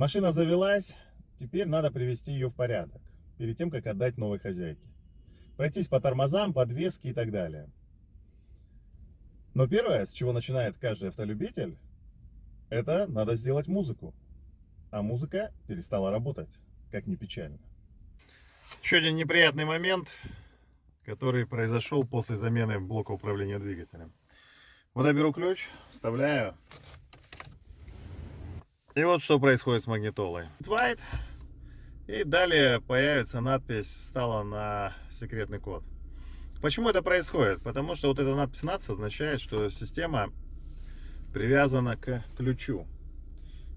Машина завелась, теперь надо привести ее в порядок, перед тем, как отдать новой хозяйке. Пройтись по тормозам, подвеске и так далее. Но первое, с чего начинает каждый автолюбитель, это надо сделать музыку. А музыка перестала работать, как ни печально. Еще один неприятный момент, который произошел после замены блока управления двигателем. Вот я беру ключ, вставляю. И вот что происходит с магнитолой. White. И далее появится надпись «Встала на секретный код». Почему это происходит? Потому что вот эта надпись NATS означает, что система привязана к ключу.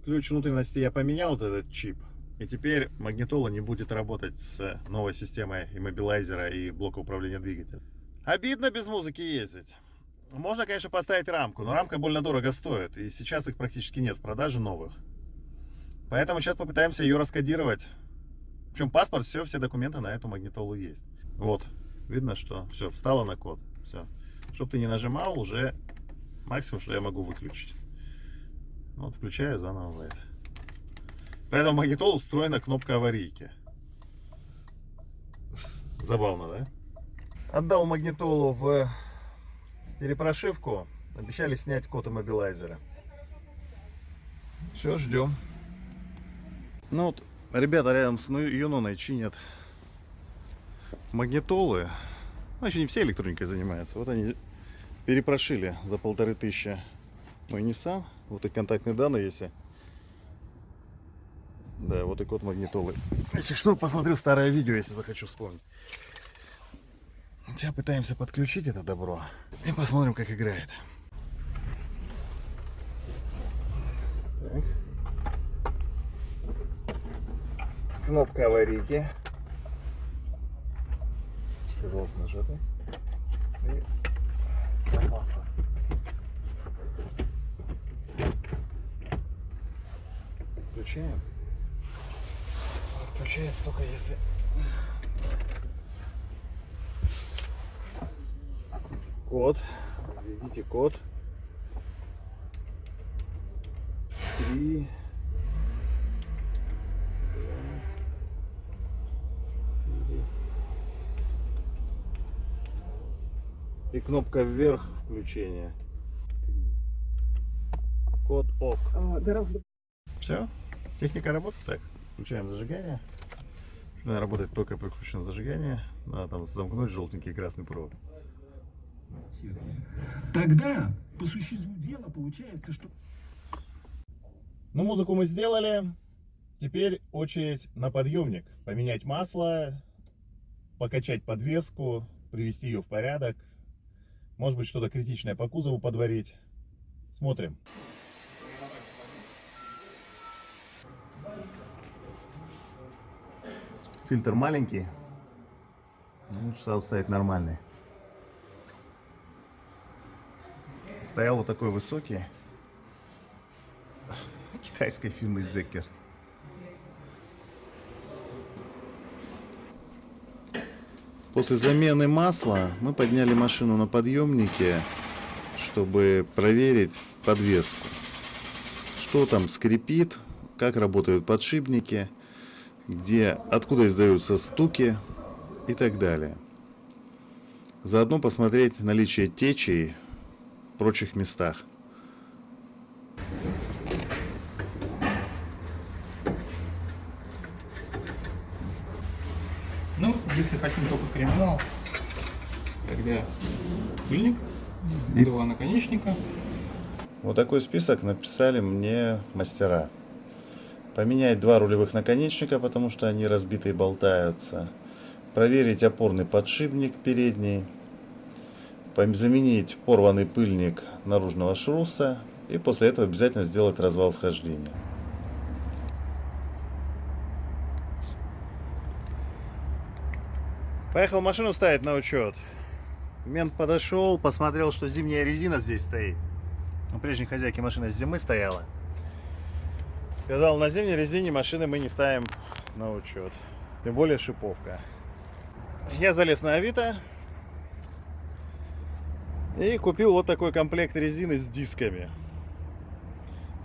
Ключ внутренности я поменял, вот этот чип. И теперь магнитола не будет работать с новой системой иммобилайзера и блока управления двигателем. Обидно без музыки ездить. Можно, конечно, поставить рамку, но рамка больно дорого стоит. И сейчас их практически нет в продаже новых. Поэтому сейчас попытаемся ее раскодировать. Причем паспорт, все, все документы на эту магнитолу есть. Вот, видно, что все, встало на код. Все. Чтобы ты не нажимал, уже максимум, что я могу выключить. Вот, включаю заново лайт. Поэтому магнитолу встроена кнопка аварийки. Забавно, да? Отдал магнитолу в перепрошивку. Обещали снять код иммобилайзера. Все, ждем. Ну вот, ребята рядом с Юноной чинят магнитолы. Ну, еще не все электроникой занимаются. Вот они перепрошили за полторы тысячи мой Nissan. Вот и контактные данные, если... Да, вот и код магнитолы. Если что, посмотрю старое видео, если захочу вспомнить. Сейчас пытаемся подключить это добро. И посмотрим, как играет. Так. Кнопка аварийки. Оказалось нажатой. И сама Включаем. Включается только если код. Введите код. Три. И кнопка вверх включения. Код ОК. Все. Техника работает так. Включаем зажигание. Она работает только при включенном зажигании. Надо там замкнуть желтенький и красный провод. Тогда, по существу дела, получается, что... Ну, музыку мы сделали. Теперь очередь на подъемник. Поменять масло, покачать подвеску, привести ее в порядок. Может быть, что-то критичное по кузову подварить. Смотрим. Фильтр маленький. Лучше сразу ставить нормальный. Стоял вот такой высокий. Китайской фирмы Зеккерт. После замены масла мы подняли машину на подъемнике, чтобы проверить подвеску. Что там скрипит, как работают подшипники где, откуда издаются стуки и так далее. Заодно посмотреть наличие течей в прочих местах. Ну, если хотим только криминал, тогда пыльник, и два наконечника. Вот такой список написали мне мастера. Поменять два рулевых наконечника, потому что они разбиты и болтаются. Проверить опорный подшипник передний. Заменить порванный пыльник наружного шруса. И после этого обязательно сделать развал схождения. Поехал машину ставить на учет. Мент подошел, посмотрел, что зимняя резина здесь стоит. У прежней хозяйки машина с зимы стояла. Сказал, на зимней резине машины мы не ставим на учет. Тем более шиповка. Я залез на Авито. И купил вот такой комплект резины с дисками.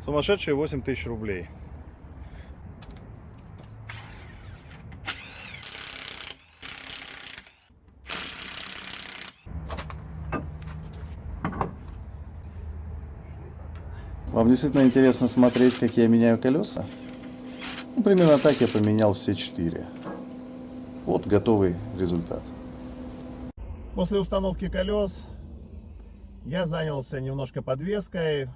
Сумасшедшие 8 тысяч рублей. Вам действительно интересно смотреть, как я меняю колеса? Ну, примерно так я поменял все четыре. Вот готовый результат. После установки колес я занялся немножко подвеской,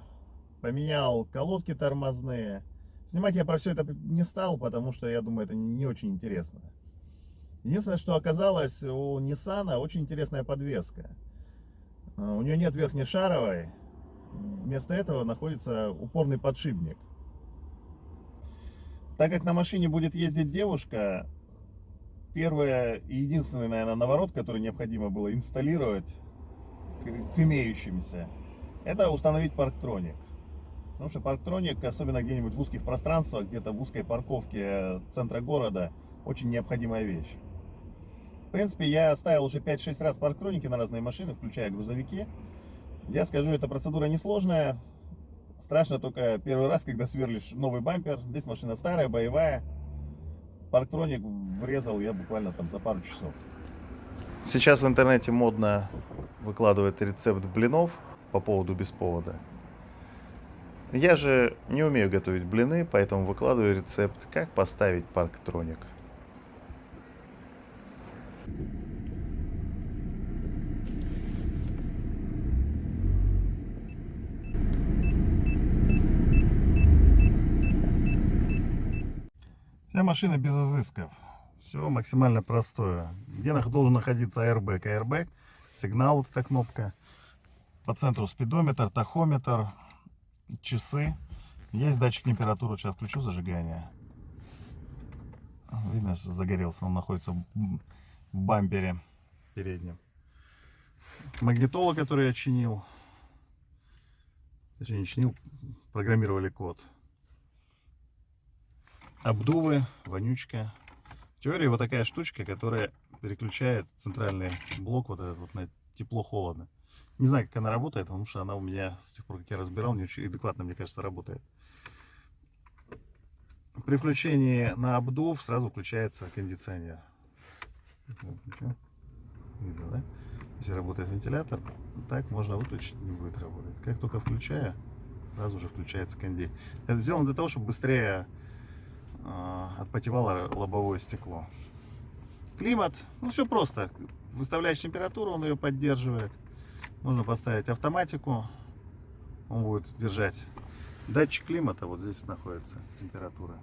поменял колодки тормозные. Снимать я про все это не стал, потому что я думаю, это не очень интересно. Единственное, что оказалось, у Nissan очень интересная подвеска. А, у нее нет верхней шаровой, вместо этого находится упорный подшипник. Так как на машине будет ездить девушка, первое и единственное, наверное, наворот, который необходимо было инсталлировать к, к имеющимся, это установить парктроник. Потому что парктроник, особенно где-нибудь в узких пространствах, где-то в узкой парковке центра города, очень необходимая вещь. В принципе, я ставил уже 5-6 раз парктроники на разные машины, включая грузовики. Я скажу, эта процедура несложная. Страшно только первый раз, когда сверлишь новый бампер. Здесь машина старая, боевая. Парктроник врезал я буквально там за пару часов. Сейчас в интернете модно выкладывать рецепт блинов по поводу беспровода. Я же не умею готовить блины, поэтому выкладываю рецепт, как поставить парктроник. Машина без изысков. Все максимально простое. Где должен находиться airbag? Airbag, сигнал, вот эта кнопка. По центру спидометр, тахометр, часы. Есть датчик температуры. Сейчас включу зажигание. Видно, что загорелся. Он находится в бампере переднем. Магнитола, который я чинил. Точнее, не чинил, программировали код обдувы, вонючка. В теории вот такая штучка, которая переключает центральный блок вот этот вот на тепло-холодно. Не знаю, как она работает, потому что она у меня с тех пор, как я разбирал, не очень адекватно, мне кажется, работает. При включении на обдув сразу включается кондиционер. Видно, да? Если работает вентилятор, так можно выключить, не будет работать. Как только включаю, сразу же включается конди. Это сделано для того, чтобы быстрее отпотевало лобовое стекло. Климат, ну все просто. Выставляешь температуру, он ее поддерживает. Можно поставить автоматику, он будет держать. Датчик климата, вот здесь находится температура.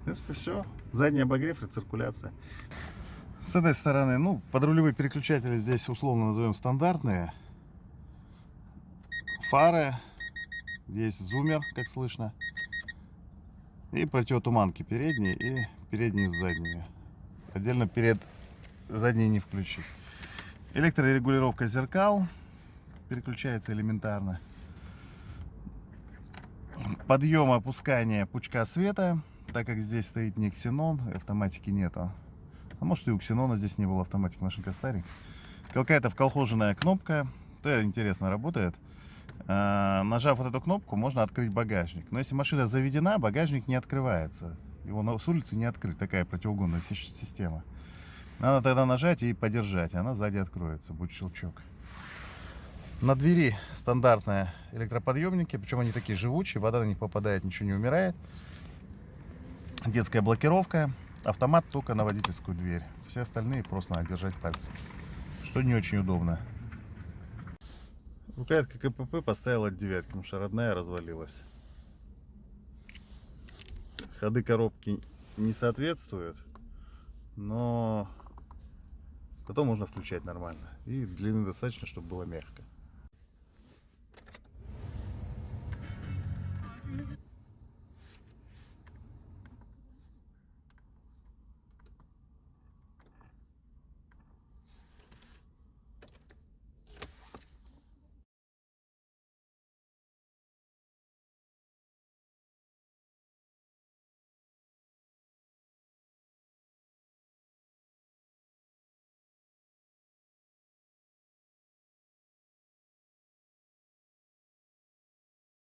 В принципе, все. Задний обогрев, рециркуляция. С этой стороны, ну, подрулевые переключатели здесь условно назовем стандартные. Фары, Здесь зумер, как слышно. И противотуманки передние и передние с задними. Отдельно перед задние не включить. Электрорегулировка зеркал. Переключается элементарно. Подъем опускание пучка света. Так как здесь стоит не ксенон, автоматики нету. А может и у ксенона здесь не было автоматики, машинка старенькая. Какая-то вколхоженная кнопка. То интересно работает. Э, нажав вот эту кнопку, можно открыть багажник. Но если машина заведена, багажник не открывается. Его с улицы не открыть, такая противоугонная система. Надо тогда нажать и подержать, она сзади откроется, будет щелчок. На двери стандартные электроподъемники, причем они такие живучие, вода на них попадает, ничего не умирает. Детская блокировка, автомат только на водительскую дверь. Все остальные просто надо держать пальцем, что не очень удобно. Рукоятка КПП поставила девятки, потому что родная развалилась. Ходы коробки не соответствуют, но потом можно включать нормально. И длины достаточно, чтобы было мягко.